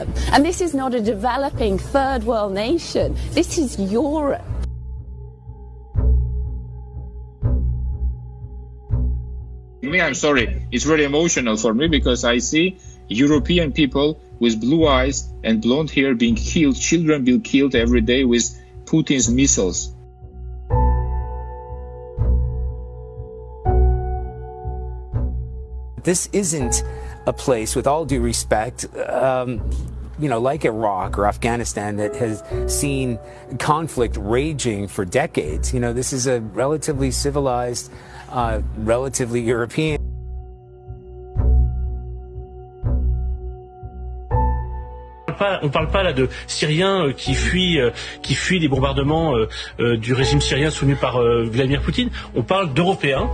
them. And this is not a developing third world nation. This is Europe. Me, I'm sorry. It's very emotional for me because I see European people with blue eyes and blonde hair being killed, children being killed every day with Putin's missiles. This isn't a place, with all due respect, um, you know, like Iraq or Afghanistan that has seen conflict raging for decades. You know, this is a relatively civilized, uh, relatively European. on ne parle pas là de Syriens qui fuient, qui fuient des bombardements du régime syrien soutenu par Vladimir Poutine. On parle d'Européens.